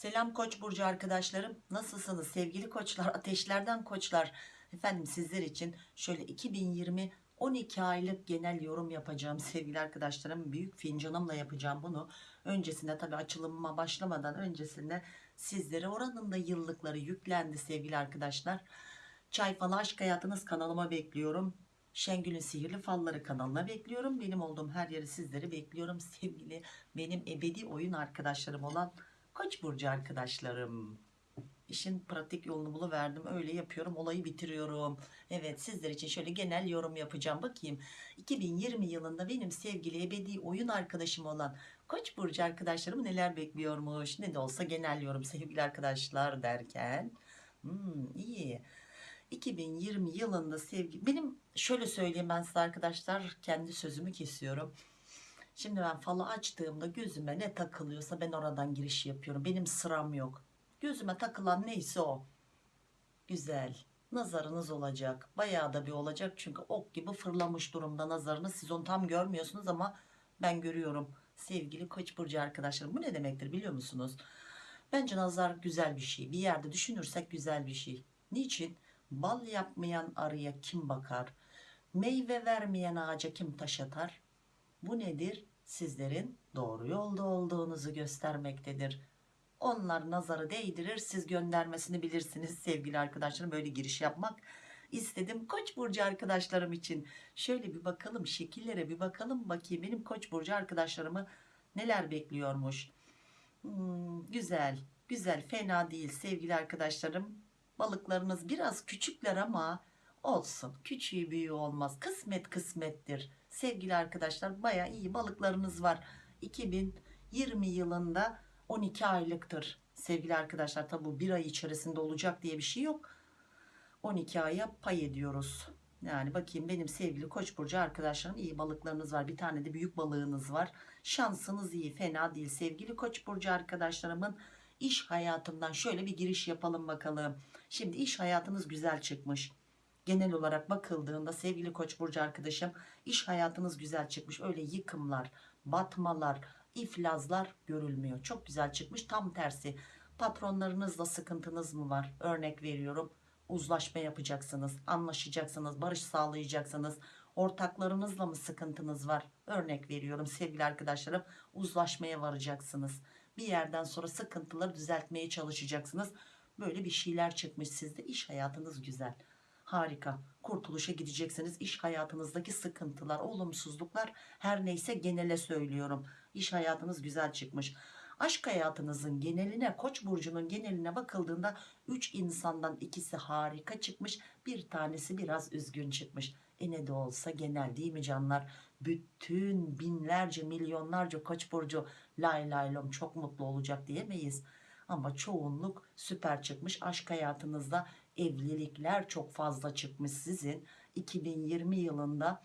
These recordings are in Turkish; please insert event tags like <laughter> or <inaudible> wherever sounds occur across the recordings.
Selam Koç burcu arkadaşlarım. Nasılsınız sevgili koçlar, ateşlerden koçlar? Efendim sizler için şöyle 2020 12 aylık genel yorum yapacağım sevgili arkadaşlarım. Büyük fincanımla yapacağım bunu. Öncesinde tabii açılımıma başlamadan öncesinde sizlere oranın da yıllıkları yüklendi sevgili arkadaşlar. Çay falı aşk hayatınız kanalıma bekliyorum. Şengül'ün Sihirli Falları kanalına bekliyorum. Benim olduğum her yeri sizleri bekliyorum. Sevgili benim ebedi oyun arkadaşlarım olan Koç burcu arkadaşlarım. İşin pratik yolunu buluverdim. Öyle yapıyorum. Olayı bitiriyorum. Evet sizler için şöyle genel yorum yapacağım. Bakayım 2020 yılında benim sevgili ebedi oyun arkadaşım olan Koç burcu arkadaşlarım neler bekliyormuş. Ne de olsa genel yorum sevgili arkadaşlar derken. Hmm, iyi. 2020 yılında sevgi benim şöyle söyleyeyim ben size arkadaşlar kendi sözümü kesiyorum. Şimdi ben falı açtığımda gözüme ne takılıyorsa ben oradan giriş yapıyorum. Benim sıram yok. Gözüme takılan neyse o. Güzel. Nazarınız olacak. Bayağı da bir olacak. Çünkü ok gibi fırlamış durumda nazarınız. Siz onu tam görmüyorsunuz ama ben görüyorum. Sevgili Koç burcu arkadaşlarım bu ne demektir biliyor musunuz? Bence nazar güzel bir şey. Bir yerde düşünürsek güzel bir şey. Niçin? Bal yapmayan arıya kim bakar? Meyve vermeyen ağaca kim taş atar? Bu nedir? Sizlerin doğru yolda olduğunuzu göstermektedir. Onlar nazarı değdirir, siz göndermesini bilirsiniz sevgili arkadaşlarım. Böyle giriş yapmak istedim Koç burcu arkadaşlarım için. Şöyle bir bakalım şekillere bir bakalım bakayım benim Koç burcu arkadaşlarımı neler bekliyormuş. Hmm, güzel, güzel, fena değil sevgili arkadaşlarım. Balıklarınız biraz küçükler ama olsun. Küçüğü büyüğü olmaz. Kısmet kısmettir. Sevgili arkadaşlar baya iyi balıklarınız var. 2020 yılında 12 aylıktır. Sevgili arkadaşlar tabi bu bir ay içerisinde olacak diye bir şey yok. 12 aya pay ediyoruz. Yani bakayım benim sevgili Koç burcu arkadaşlarım iyi balıklarınız var. Bir tane de büyük balığınız var. Şansınız iyi, fena değil. Sevgili Koç burcu arkadaşlarımın iş hayatından şöyle bir giriş yapalım bakalım. Şimdi iş hayatınız güzel çıkmış. Genel olarak bakıldığında sevgili Koç burcu arkadaşım iş hayatınız güzel çıkmış. Öyle yıkımlar, batmalar, iflazlar görülmüyor. Çok güzel çıkmış. Tam tersi. Patronlarınızla sıkıntınız mı var? Örnek veriyorum. Uzlaşma yapacaksınız, anlaşacaksınız, barış sağlayacaksınız. Ortaklarınızla mı sıkıntınız var? Örnek veriyorum sevgili arkadaşlarım. Uzlaşmaya varacaksınız. Bir yerden sonra sıkıntıları düzeltmeye çalışacaksınız. Böyle bir şeyler çıkmış sizde. İş hayatınız güzel. Harika. Kurtuluşa gideceksiniz. İş hayatınızdaki sıkıntılar, olumsuzluklar her neyse genele söylüyorum. İş hayatınız güzel çıkmış. Aşk hayatınızın geneline, Koç burcunun geneline bakıldığında 3 insandan ikisi harika çıkmış. Bir tanesi biraz üzgün çıkmış. E ne de olsa genel değil mi canlar? Bütün binlerce, milyonlarca Koç burcu lay lay lom çok mutlu olacak diyemeyiz. Ama çoğunluk süper çıkmış. Aşk hayatınızda evlilikler çok fazla çıkmış sizin. 2020 yılında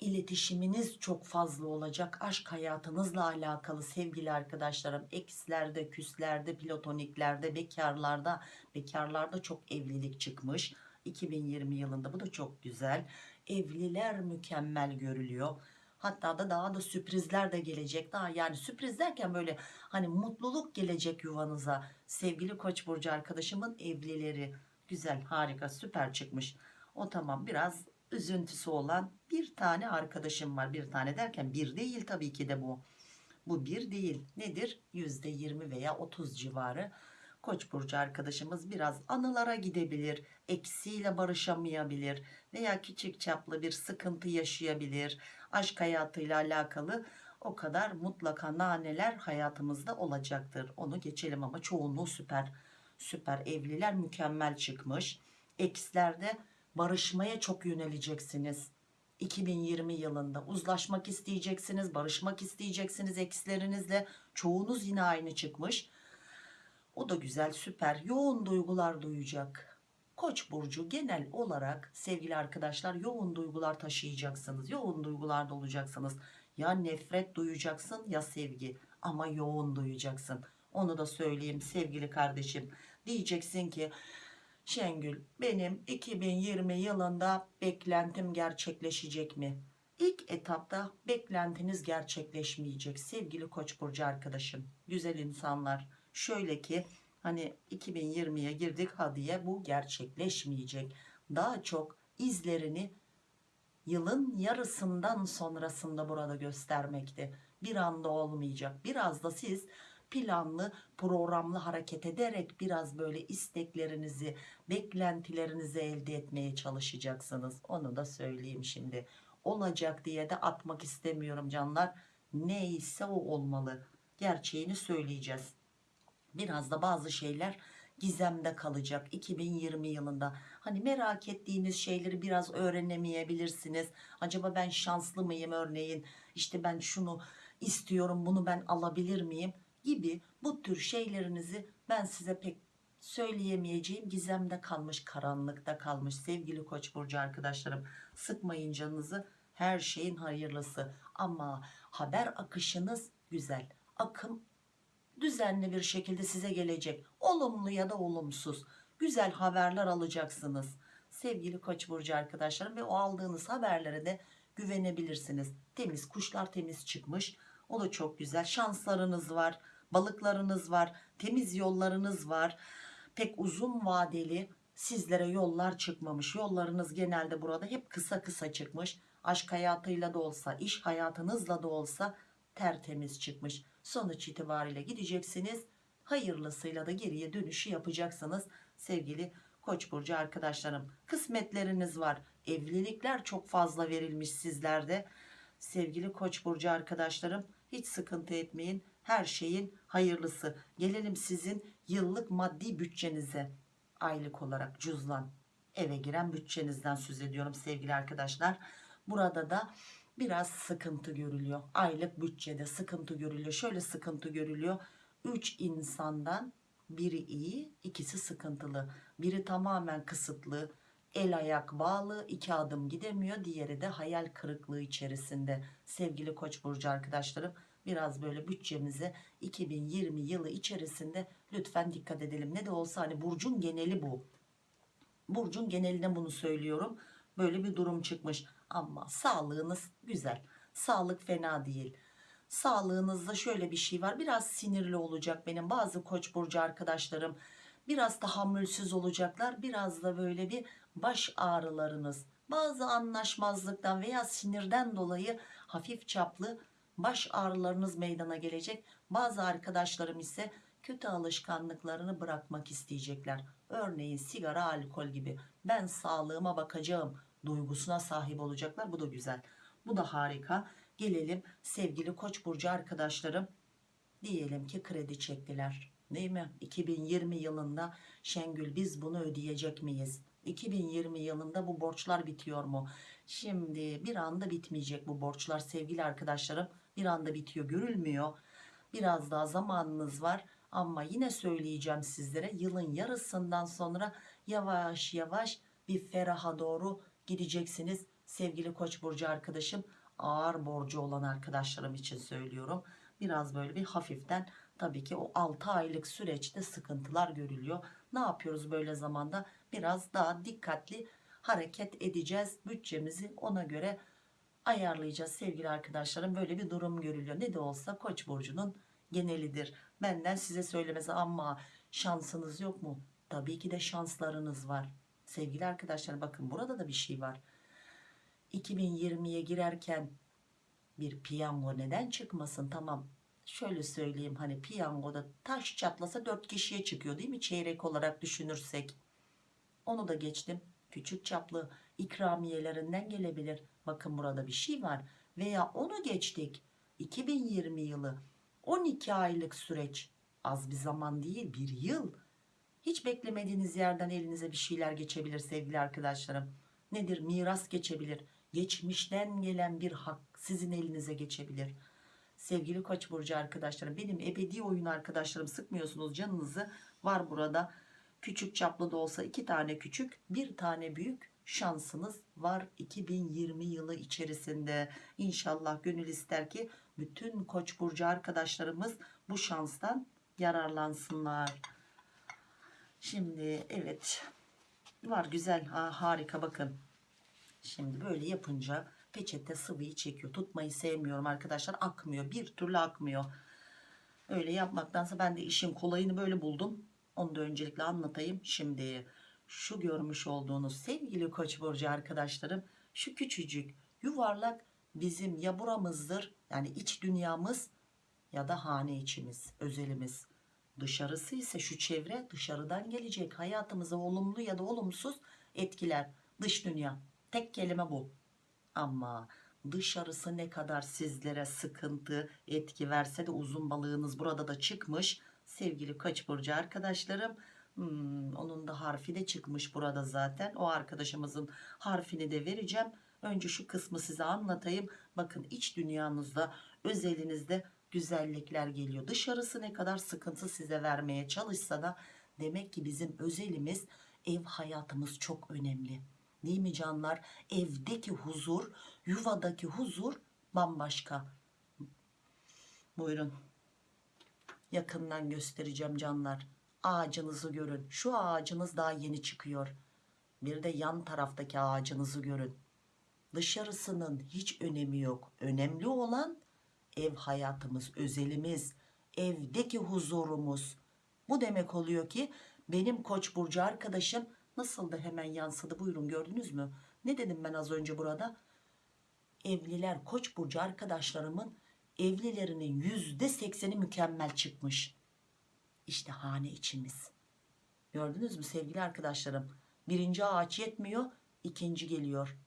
iletişiminiz çok fazla olacak. Aşk hayatınızla alakalı sevgili arkadaşlarım. Ekslerde, küslerde, platoniklerde, bekarlarda, bekarlarda çok evlilik çıkmış. 2020 yılında bu da çok güzel. Evliler mükemmel görülüyor. Hatta da daha da sürprizler de gelecek. Daha yani sürpriz derken böyle hani mutluluk gelecek yuvanıza. Sevgili Koç burcu arkadaşımın evlileri güzel, harika, süper çıkmış. O tamam biraz üzüntüsü olan bir tane arkadaşım var. Bir tane derken bir değil tabii ki de bu. Bu bir değil. Nedir? Yüzde yirmi veya otuz civarı. Koç burcu arkadaşımız biraz anılara gidebilir. Eksiyle barışamayabilir. Veya küçük çaplı bir sıkıntı yaşayabilir. Aşk hayatıyla alakalı o kadar mutlaka naneler hayatımızda olacaktır. Onu geçelim ama çoğunluğu süper. Süper evliler mükemmel çıkmış. Ekslerde barışmaya çok yöneleceksiniz. 2020 yılında uzlaşmak isteyeceksiniz, barışmak isteyeceksiniz ekslerinizle. Çoğunuz yine aynı çıkmış. O da güzel, süper. Yoğun duygular duyacak. Koç burcu genel olarak sevgili arkadaşlar yoğun duygular taşıyacaksınız. Yoğun duygularda olacaksınız. Ya nefret duyacaksın ya sevgi ama yoğun duyacaksın. Onu da söyleyeyim sevgili kardeşim. Diyeceksin ki Şengül benim 2020 yılında beklentim gerçekleşecek mi? İlk etapta beklentiniz gerçekleşmeyecek sevgili Koç burcu arkadaşım. Güzel insanlar şöyle ki hani 2020'ye girdik ha diye bu gerçekleşmeyecek. Daha çok izlerini yılın yarısından sonrasında burada göstermekte. Bir anda olmayacak. Biraz da siz planlı, programlı hareket ederek biraz böyle isteklerinizi, beklentilerinizi elde etmeye çalışacaksınız. Onu da söyleyeyim şimdi. Olacak diye de atmak istemiyorum canlar. Neyse o olmalı. Gerçeğini söyleyeceğiz. Biraz da bazı şeyler gizemde kalacak 2020 yılında. Hani merak ettiğiniz şeyleri biraz öğrenemeyebilirsiniz. Acaba ben şanslı mıyım örneğin? İşte ben şunu istiyorum bunu ben alabilir miyim? Gibi bu tür şeylerinizi ben size pek söyleyemeyeceğim gizemde kalmış karanlıkta kalmış sevgili koç burcu arkadaşlarım sıkmayın canınızı her şeyin hayırlısı ama haber akışınız güzel akım düzenli bir şekilde size gelecek. Olumlu ya da olumsuz. Güzel haberler alacaksınız. Sevgili Koç burcu arkadaşlarım ve o aldığınız haberlere de güvenebilirsiniz. Temiz kuşlar temiz çıkmış. O da çok güzel. Şanslarınız var. Balıklarınız var. Temiz yollarınız var. Pek uzun vadeli sizlere yollar çıkmamış. Yollarınız genelde burada hep kısa kısa çıkmış. Aşk hayatıyla da olsa, iş hayatınızla da olsa tertemiz çıkmış. Sonuç itibariyle gideceksiniz. Hayırlısıyla da geriye dönüşü yapacaksınız sevgili Koç burcu arkadaşlarım. Kısmetleriniz var. Evlilikler çok fazla verilmiş sizlerde. Sevgili Koç burcu arkadaşlarım hiç sıkıntı etmeyin. Her şeyin hayırlısı. Gelelim sizin yıllık maddi bütçenize. Aylık olarak cüzdan eve giren bütçenizden söz ediyorum sevgili arkadaşlar. Burada da biraz sıkıntı görülüyor. Aylık bütçede sıkıntı görülüyor. Şöyle sıkıntı görülüyor. 3 insandan biri iyi, ikisi sıkıntılı. Biri tamamen kısıtlı, el ayak bağlı, iki adım gidemiyor. Diğeri de hayal kırıklığı içerisinde. Sevgili Koç burcu arkadaşlarım, biraz böyle bütçemize 2020 yılı içerisinde lütfen dikkat edelim. Ne de olsa hani burcun geneli bu. Burcun geneline bunu söylüyorum. Böyle bir durum çıkmış ama sağlığınız güzel. Sağlık fena değil. Sağlığınızda şöyle bir şey var. Biraz sinirli olacak benim bazı koç burcu arkadaşlarım. Biraz tahammülsüz olacaklar. Biraz da böyle bir baş ağrılarınız. Bazı anlaşmazlıktan veya sinirden dolayı hafif çaplı baş ağrılarınız meydana gelecek. Bazı arkadaşlarım ise kötü alışkanlıklarını bırakmak isteyecekler. Örneğin sigara, alkol gibi. Ben sağlığıma bakacağım duygusuna sahip olacaklar. Bu da güzel. Bu da harika. Gelelim sevgili Koç burcu arkadaşlarım. Diyelim ki kredi çektiler. Değil mi? 2020 yılında Şengül biz bunu ödeyecek miyiz? 2020 yılında bu borçlar bitiyor mu? Şimdi bir anda bitmeyecek bu borçlar sevgili arkadaşlarım. Bir anda bitiyor görülmüyor. Biraz daha zamanınız var ama yine söyleyeceğim sizlere yılın yarısından sonra yavaş yavaş bir feraha doğru gideceksiniz. Sevgili Koç burcu arkadaşım ağır borcu olan arkadaşlarım için söylüyorum. Biraz böyle bir hafiften tabii ki o 6 aylık süreçte sıkıntılar görülüyor. Ne yapıyoruz böyle zamanda? Biraz daha dikkatli hareket edeceğiz. Bütçemizi ona göre ayarlayacağız sevgili arkadaşlarım. Böyle bir durum görülüyor. Ne de olsa Koç burcunun genelidir. Benden size söylemesi ama şansınız yok mu? Tabii ki de şanslarınız var. Sevgili arkadaşlar bakın burada da bir şey var. 2020'ye girerken bir piyango neden çıkmasın? Tamam şöyle söyleyeyim hani piyangoda taş çatlasa 4 kişiye çıkıyor değil mi? Çeyrek olarak düşünürsek. Onu da geçtim. Küçük çaplı ikramiyelerinden gelebilir. Bakın burada bir şey var. Veya onu geçtik. 2020 yılı 12 aylık süreç az bir zaman değil bir yıl hiç beklemediğiniz yerden elinize bir şeyler geçebilir sevgili arkadaşlarım. Nedir? Miras geçebilir. Geçmişten gelen bir hak sizin elinize geçebilir. Sevgili Koç burcu arkadaşlarım, benim ebedi oyun arkadaşlarım sıkmıyorsunuz canınızı. Var burada küçük çaplı da olsa iki tane küçük, bir tane büyük şansınız var 2020 yılı içerisinde. İnşallah gönül ister ki bütün Koç burcu arkadaşlarımız bu şanstan yararlansınlar. Şimdi evet var güzel ha, harika bakın. Şimdi böyle yapınca peçete sıvıyı çekiyor. Tutmayı sevmiyorum arkadaşlar akmıyor bir türlü akmıyor. Öyle yapmaktansa ben de işin kolayını böyle buldum. Onu da öncelikle anlatayım. Şimdi şu görmüş olduğunuz sevgili Koç burcu arkadaşlarım şu küçücük yuvarlak bizim ya buramızdır yani iç dünyamız ya da hane içimiz, özelimiz. Dışarısı ise şu çevre dışarıdan gelecek hayatımıza olumlu ya da olumsuz etkiler. Dış dünya. Tek kelime bu. Ama dışarısı ne kadar sizlere sıkıntı etki verse de uzun balığınız burada da çıkmış. Sevgili Koç burcu arkadaşlarım. Hmm, onun da harfi de çıkmış burada zaten. O arkadaşımızın harfini de vereceğim. Önce şu kısmı size anlatayım. Bakın iç dünyanızda, özelinizde güzellikler geliyor. Dışarısı ne kadar sıkıntı size vermeye çalışsa da demek ki bizim özelimiz ev hayatımız çok önemli. Değil mi canlar? Evdeki huzur, yuvadaki huzur bambaşka. Buyurun. Yakından göstereceğim canlar. Ağacınızı görün. Şu ağacınız daha yeni çıkıyor. Bir de yan taraftaki ağacınızı görün. Dışarısının hiç önemi yok. Önemli olan ev hayatımız, özelimiz, evdeki huzurumuz. Bu demek oluyor ki benim Koç burcu arkadaşım nasıl hemen yansıdı. Buyurun gördünüz mü? Ne dedim ben az önce burada? Evliler Koç burcu arkadaşlarımın evlilerinin yüzde sekseni mükemmel çıkmış. İşte hane içimiz. Gördünüz mü sevgili arkadaşlarım? Birinci ağaç yetmiyor, ikinci geliyor.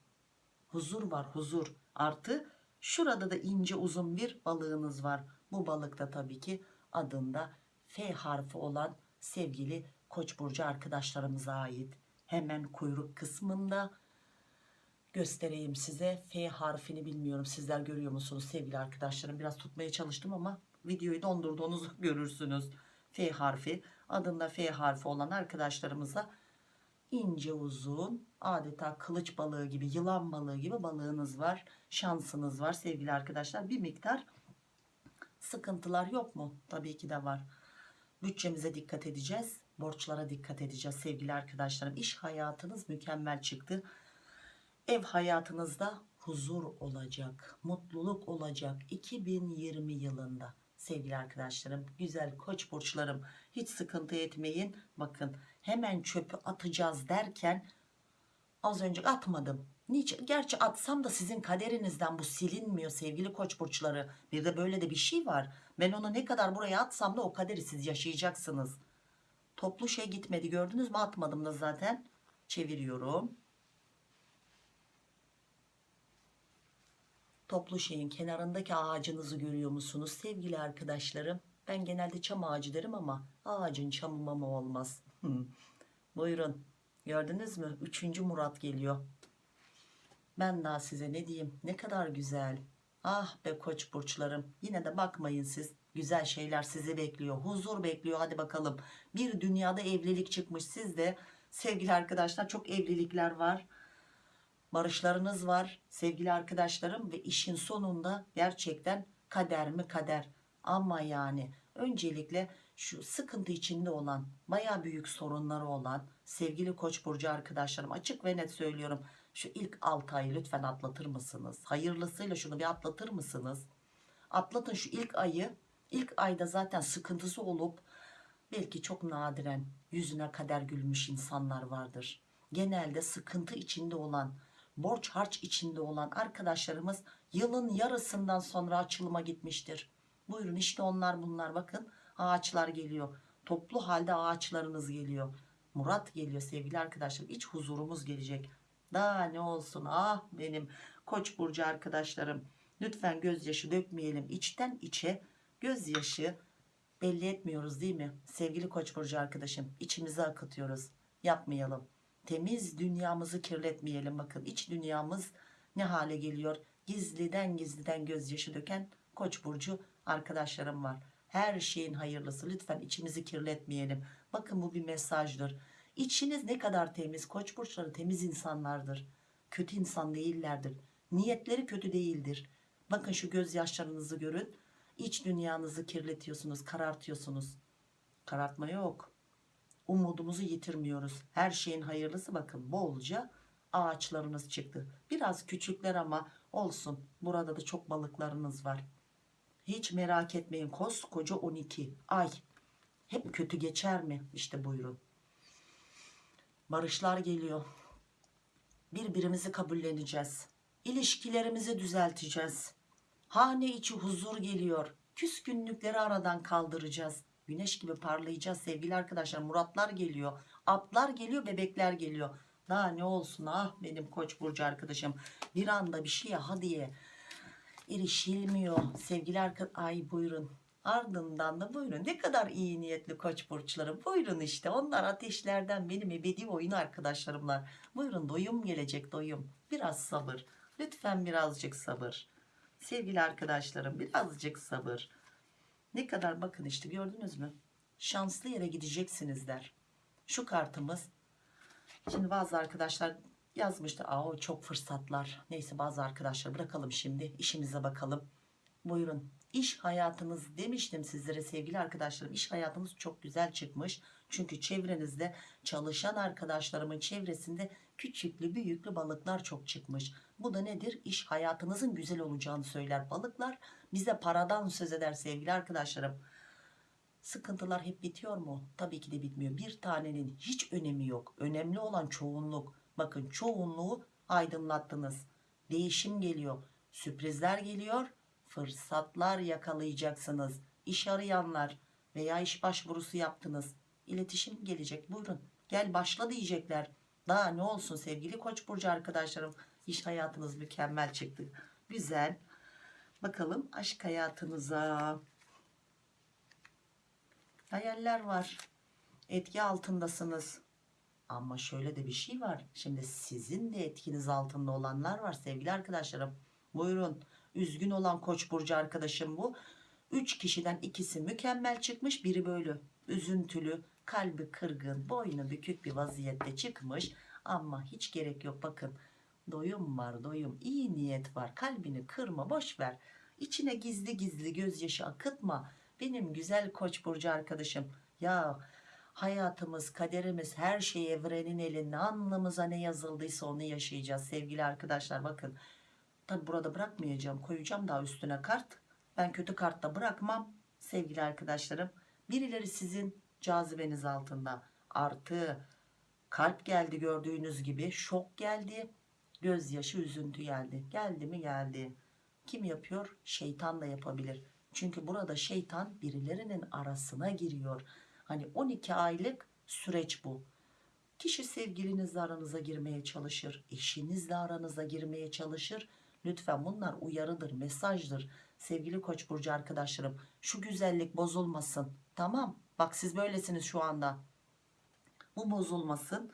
Huzur var, huzur. Artı şurada da ince uzun bir balığınız var. Bu balık da tabii ki adında F harfi olan sevgili Koç burcu arkadaşlarımıza ait. Hemen kuyruk kısmında göstereyim size. F harfini bilmiyorum. Sizler görüyor musunuz sevgili arkadaşlarım? Biraz tutmaya çalıştım ama videoyu dondurduğunuzu <laughs> görürsünüz. F harfi adında F harfi olan arkadaşlarımıza ince uzun adeta kılıç balığı gibi yılan balığı gibi balığınız var şansınız var sevgili arkadaşlar. Bir miktar sıkıntılar yok mu? Tabii ki de var. Bütçemize dikkat edeceğiz borçlara dikkat edeceğiz sevgili arkadaşlarım. İş hayatınız mükemmel çıktı. Ev hayatınızda huzur olacak mutluluk olacak. 2020 yılında sevgili arkadaşlarım güzel koç burçlarım hiç sıkıntı etmeyin bakın hemen çöpü atacağız derken az önce atmadım Niçin? Gerçi atsam da sizin kaderinizden bu silinmiyor sevgili koç burçları. Bir de böyle de bir şey var. Ben onu ne kadar buraya atsam da o kaderi siz yaşayacaksınız. Toplu şey gitmedi gördünüz mü? Atmadım da zaten. Çeviriyorum. Toplu şeyin kenarındaki ağacınızı görüyor musunuz sevgili arkadaşlarım? Ben genelde çam ağacı derim ama ağacın çamı mama olmaz. Buyurun. Gördünüz mü? Üçüncü Murat geliyor. Ben daha size ne diyeyim? Ne kadar güzel. Ah be koç burçlarım. Yine de bakmayın siz. Güzel şeyler sizi bekliyor. Huzur bekliyor. Hadi bakalım. Bir dünyada evlilik çıkmış. Sizde sevgili arkadaşlar çok evlilikler var. Barışlarınız var sevgili arkadaşlarım ve işin sonunda gerçekten kader mi kader. Ama yani öncelikle şu sıkıntı içinde olan baya büyük sorunları olan sevgili koç burcu arkadaşlarım açık ve net söylüyorum şu ilk 6 ayı lütfen atlatır mısınız? Hayırlısıyla şunu bir atlatır mısınız? Atlatın şu ilk ayı. İlk ayda zaten sıkıntısı olup belki çok nadiren yüzüne kader gülmüş insanlar vardır. Genelde sıkıntı içinde olan borç harç içinde olan arkadaşlarımız yılın yarısından sonra açılıma gitmiştir. Buyurun işte onlar bunlar. Bakın ağaçlar geliyor. Toplu halde ağaçlarınız geliyor. Murat geliyor sevgili arkadaşlar. İç huzurumuz gelecek. Daha ne olsun? Ah benim koç burcu arkadaşlarım. Lütfen gözyaşı dökmeyelim. İçten içe gözyaşı belli etmiyoruz değil mi? Sevgili koç burcu arkadaşım içimize akıtıyoruz. Yapmayalım temiz dünyamızı kirletmeyelim bakın. İç dünyamız ne hale geliyor? Gizliden gizliden gözyaşı döken koç burcu arkadaşlarım var. Her şeyin hayırlısı. Lütfen içimizi kirletmeyelim. Bakın bu bir mesajdır. İçiniz ne kadar temiz. Koç burçları temiz insanlardır. Kötü insan değillerdir. Niyetleri kötü değildir. Bakın şu gözyaşlarınızı görün. İç dünyanızı kirletiyorsunuz karartıyorsunuz. Karartma yok umudumuzu yitirmiyoruz her şeyin hayırlısı bakın bolca ağaçlarınız çıktı biraz küçükler ama olsun burada da çok balıklarınız var Hiç merak etmeyin koskoca 12 ay hep kötü geçer mi? İşte buyurun. Barışlar geliyor. Birbirimizi kabulleneceğiz. İlişkilerimizi düzelteceğiz. Hane içi huzur geliyor. Küskünlükleri aradan kaldıracağız. Güneş gibi parlayacağız sevgili arkadaşlar. Muratlar geliyor. Atlar geliyor, bebekler geliyor. Daha ne olsun ah benim koç burcu arkadaşım. Bir anda bir şeye hadiye erişilmiyor. Sevgili arkadaşlar ay buyurun. Ardından da buyurun ne kadar iyi niyetli koç burçları buyurun işte onlar ateşlerden benim ebedi oyun arkadaşlarımlar buyurun doyum gelecek doyum biraz sabır lütfen birazcık sabır sevgili arkadaşlarım birazcık sabır ne kadar bakın işte gördünüz mü? Şanslı yere gideceksiniz der. Şu kartımız. Şimdi bazı arkadaşlar yazmıştı aa çok fırsatlar. Neyse bazı arkadaşlar bırakalım şimdi işimize bakalım. Buyurun. İş hayatınız demiştim sizlere sevgili arkadaşlarım. İş hayatınız çok güzel çıkmış. Çünkü çevrenizde çalışan arkadaşlarımın çevresinde küçüklü büyüklü balıklar çok çıkmış. Bu da nedir? İş hayatınızın güzel olacağını söyler balıklar. Bize paradan söz eder sevgili arkadaşlarım. Sıkıntılar hep bitiyor mu? Tabii ki de bitmiyor. Bir tanenin hiç önemi yok. Önemli olan çoğunluk. Bakın çoğunluğu aydınlattınız. Değişim geliyor. Sürprizler geliyor. Fırsatlar yakalayacaksınız. İş arayanlar veya iş başvurusu yaptınız. İletişim gelecek. Buyurun. Gel başla diyecekler. Daha ne olsun sevgili Koç burcu arkadaşlarım. İş hayatınız mükemmel çıktı. Güzel. Bakalım aşk hayatınıza. Hayaller var. Etki altındasınız. Ama şöyle de bir şey var. Şimdi sizin de etkiniz altında olanlar var sevgili arkadaşlarım. Buyurun. Üzgün olan koç burcu arkadaşım bu. Üç kişiden ikisi mükemmel çıkmış. Biri böyle üzüntülü, kalbi kırgın, boynu bükük bir vaziyette çıkmış. Ama hiç gerek yok bakın. Doyum var doyum. iyi niyet var. Kalbini kırma boş ver. İçine gizli gizli gözyaşı akıtma. Benim güzel koç burcu arkadaşım. Ya hayatımız, kaderimiz, her şey evrenin elinde. Alnımıza ne yazıldıysa onu yaşayacağız sevgili arkadaşlar. Bakın Tabi burada bırakmayacağım. Koyacağım daha üstüne kart. Ben kötü kartta bırakmam sevgili arkadaşlarım. Birileri sizin cazibeniz altında. Artı kalp geldi gördüğünüz gibi. Şok geldi. Gözyaşı üzüntü geldi. Geldi mi geldi. Kim yapıyor? Şeytan da yapabilir. Çünkü burada şeytan birilerinin arasına giriyor. Hani 12 aylık süreç bu. Kişi sevgilinizle aranıza girmeye çalışır. Eşinizle aranıza girmeye çalışır Lütfen bunlar uyarıdır, mesajdır. Sevgili Koç burcu arkadaşlarım, şu güzellik bozulmasın. Tamam? Bak siz böylesiniz şu anda. Bu bozulmasın.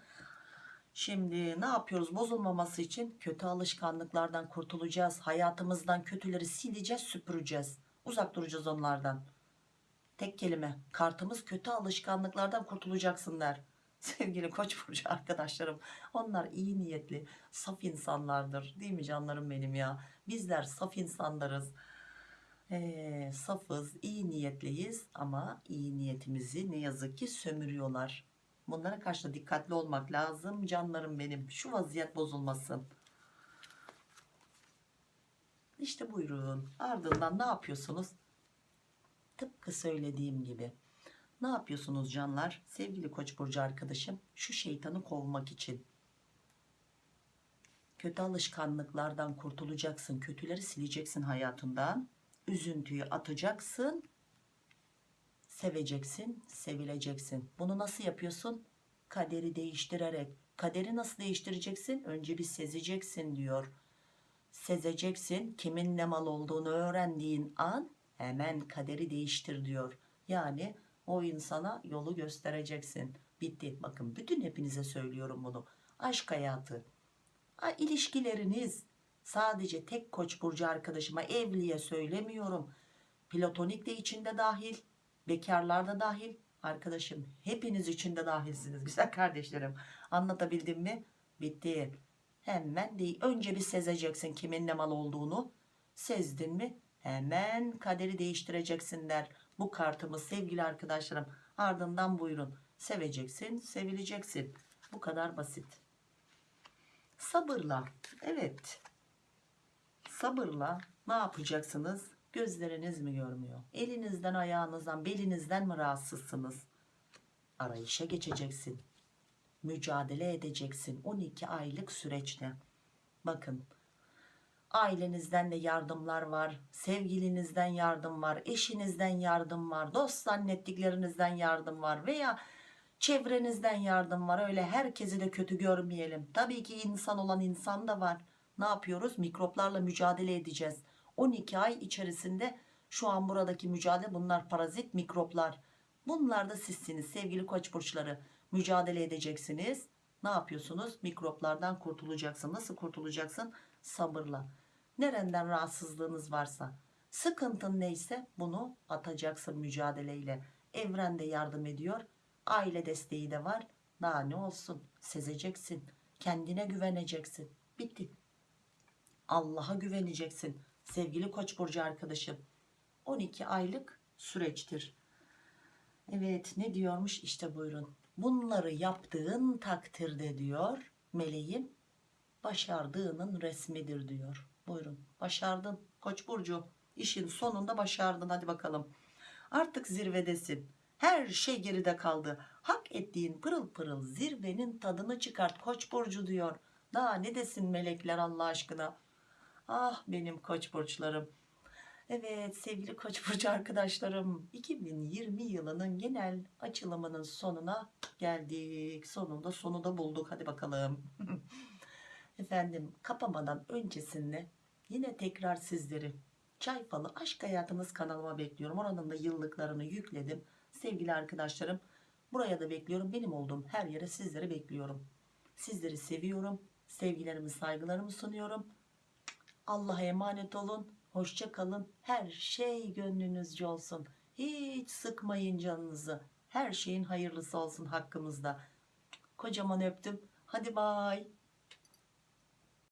Şimdi ne yapıyoruz? Bozulmaması için kötü alışkanlıklardan kurtulacağız. Hayatımızdan kötüleri sileceğiz, süpüreceğiz. Uzak duracağız onlardan. Tek kelime. Kartımız kötü alışkanlıklardan kurtulacaksın der. <laughs> sevgili koç burcu arkadaşlarım onlar iyi niyetli saf insanlardır değil mi canlarım benim ya bizler saf insanlarız ee, safız iyi niyetliyiz ama iyi niyetimizi ne yazık ki sömürüyorlar bunlara karşı da dikkatli olmak lazım canlarım benim şu vaziyet bozulmasın işte buyurun ardından ne yapıyorsunuz tıpkı söylediğim gibi ne yapıyorsunuz canlar? Sevgili Koç burcu arkadaşım, şu şeytanı kovmak için kötü alışkanlıklardan kurtulacaksın. Kötüleri sileceksin hayatından. Üzüntüyü atacaksın. Seveceksin, sevileceksin. Bunu nasıl yapıyorsun? Kaderi değiştirerek. Kaderi nasıl değiştireceksin? Önce bir sezeceksin diyor. Sezeceksin. Kimin ne mal olduğunu öğrendiğin an hemen kaderi değiştir diyor. Yani o insana yolu göstereceksin. Bitti. Bakın bütün hepinize söylüyorum bunu. Aşk hayatı, ha, ilişkileriniz sadece tek koç burcu arkadaşıma evliye söylemiyorum. Platonik de içinde dahil, bekarlar da dahil. Arkadaşım hepiniz içinde dahilsiniz güzel <laughs> kardeşlerim. Anlatabildim mi? Bitti. Hemen değil. Önce bir sezeceksin kimin ne mal olduğunu. Sezdin mi? Hemen kaderi değiştireceksin der bu kartımız sevgili arkadaşlarım ardından buyurun seveceksin sevileceksin bu kadar basit sabırla evet sabırla ne yapacaksınız Gözleriniz mi görmüyor? Elinizden, ayağınızdan, belinizden mi rahatsızsınız? Arayışa geçeceksin. Mücadele edeceksin 12 aylık süreçte. Bakın ailenizden de yardımlar var, sevgilinizden yardım var, eşinizden yardım var, dost zannettiklerinizden yardım var veya çevrenizden yardım var. Öyle herkesi de kötü görmeyelim. Tabii ki insan olan insan da var. Ne yapıyoruz? Mikroplarla mücadele edeceğiz. 12 ay içerisinde şu an buradaki mücadele bunlar parazit mikroplar. Bunlar da sizsiniz sevgili koç burçları. Mücadele edeceksiniz. Ne yapıyorsunuz? Mikroplardan kurtulacaksın. Nasıl kurtulacaksın? Sabırla. Nereden rahatsızlığınız varsa, sıkıntın neyse bunu atacaksın mücadeleyle. Evren de yardım ediyor. Aile desteği de var. Daha ne olsun? Sezeceksin. Kendine güveneceksin. Bitti. Allah'a güveneceksin. Sevgili Koç burcu arkadaşım. 12 aylık süreçtir. Evet ne diyormuş işte buyurun. Bunları yaptığın takdirde diyor meleğim başardığının resmidir diyor. Buyurun başardın Koç burcu işin sonunda başardın hadi bakalım. Artık zirvedesin. Her şey geride kaldı. Hak ettiğin pırıl pırıl zirvenin tadını çıkart Koç burcu diyor. Daha ne desin melekler Allah aşkına. Ah benim Koç burçlarım. Evet sevgili Koç <laughs> burcu arkadaşlarım 2020 yılının genel açılımının sonuna geldik. Sonunda sonu da bulduk. Hadi bakalım. <laughs> Efendim kapamadan öncesinde yine tekrar sizleri Çay Falı Aşk Hayatımız kanalıma bekliyorum. Oranın da yıllıklarını yükledim. Sevgili arkadaşlarım buraya da bekliyorum. Benim olduğum her yere sizleri bekliyorum. Sizleri seviyorum. Sevgilerimi saygılarımı sunuyorum. Allah'a emanet olun. Hoşça kalın. Her şey gönlünüzce olsun. Hiç sıkmayın canınızı. Her şeyin hayırlısı olsun hakkımızda. Kocaman öptüm. Hadi bay.